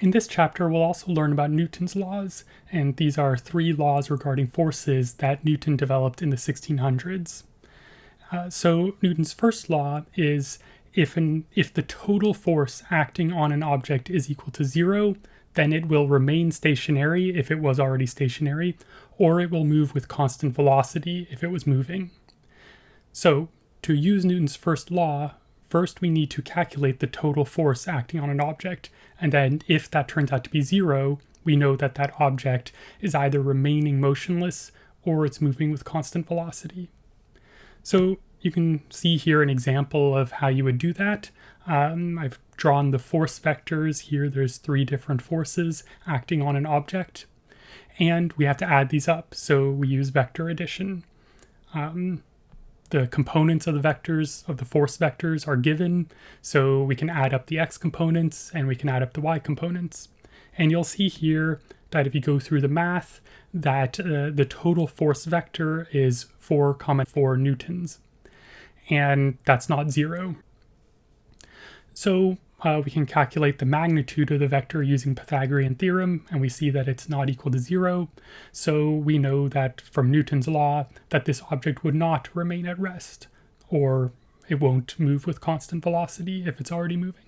In this chapter, we'll also learn about Newton's laws, and these are three laws regarding forces that Newton developed in the 1600s. Uh, so Newton's first law is if, an, if the total force acting on an object is equal to zero, then it will remain stationary if it was already stationary, or it will move with constant velocity if it was moving. So to use Newton's first law, first we need to calculate the total force acting on an object, and then if that turns out to be zero, we know that that object is either remaining motionless or it's moving with constant velocity. So you can see here an example of how you would do that. Um, I've drawn the force vectors. Here there's three different forces acting on an object. And we have to add these up, so we use vector addition. Um, the components of the vectors, of the force vectors, are given, so we can add up the x components and we can add up the y components. And you'll see here that if you go through the math, that uh, the total force vector is 4 comma 4 newtons. And that's not zero. So uh, we can calculate the magnitude of the vector using Pythagorean theorem, and we see that it's not equal to zero. So we know that from Newton's law that this object would not remain at rest, or it won't move with constant velocity if it's already moving.